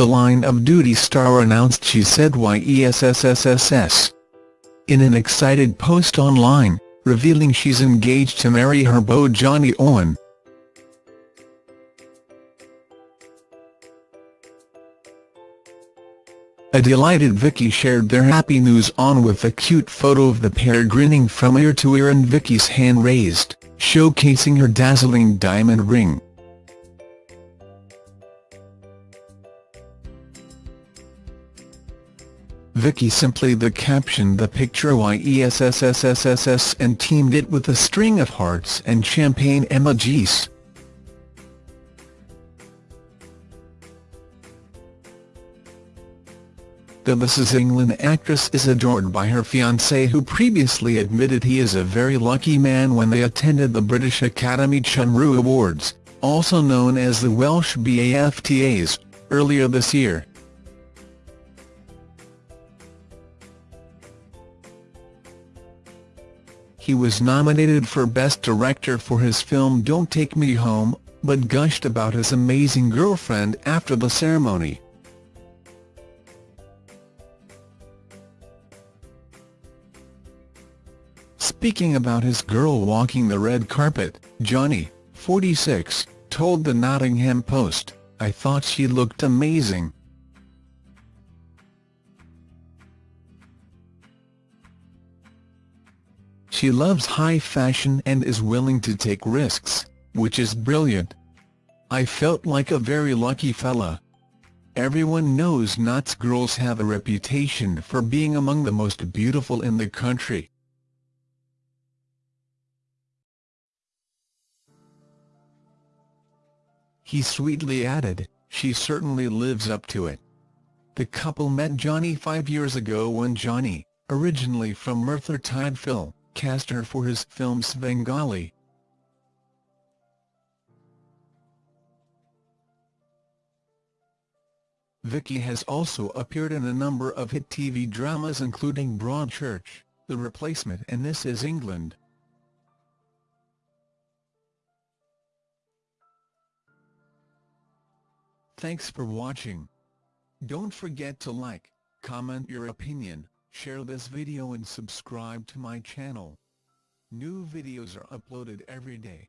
the Line of Duty star announced she said YESSSSS. In an excited post online, revealing she's engaged to marry her beau Jonny Owen. A delighted Vicky shared their happy news on with a cute photo of the pair grinning from ear to ear and Vicky's hand raised, showcasing her dazzling diamond ring. Vicky simply the captioned the picture YESSSSSS and teamed it with a string of hearts and champagne emojis. The This Is England actress is adored by her fiancé who previously admitted he is a very lucky man when they attended the British Academy Cymru Awards, also known as the Welsh BAFTAs, earlier this year. He was nominated for Best Director for his film Don't Take Me Home, but gushed about his amazing girlfriend after the ceremony. Speaking about his girl walking the red carpet, Jonny, 46, told the Nottingham Post, I thought she looked amazing. She loves high fashion and is willing to take risks, which is brilliant. I felt like a very lucky fella. Everyone knows Notts girls have a reputation for being among the most beautiful in the country. He sweetly added, she certainly lives up to it. The couple met Jonny five years ago when Jonny, originally from Merthyr Tydfil, cast her for his film Svengali. Vicky has also appeared in a number of hit TV dramas including Broadchurch, The Replacement and This Is England. Thanks for watching. Don't forget to like, comment your opinion, share this video and subscribe to my channel. New videos are uploaded every day.